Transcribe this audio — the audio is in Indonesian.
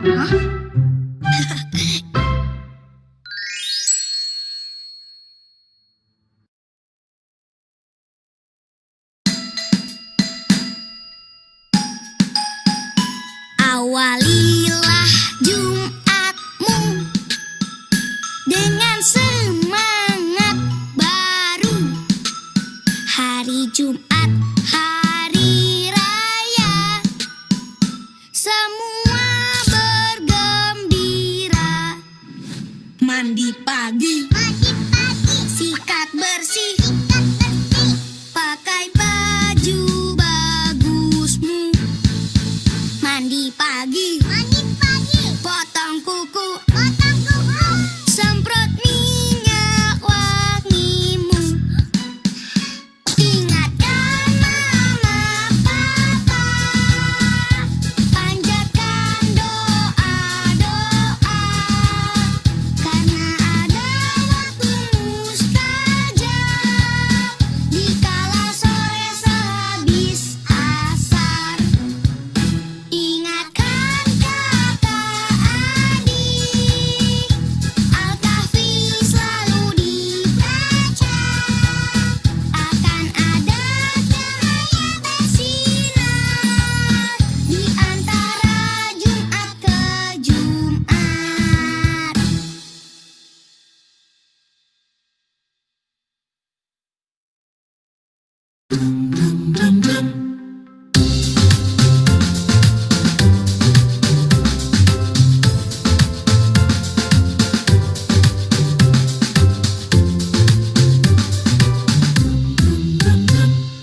Awalilah Jumatmu dengan semangat baru. Hari Jumat, mandi pagi. Sikat bersih. Pakai baju bagusmu. Mandi pagi. Potong kuku.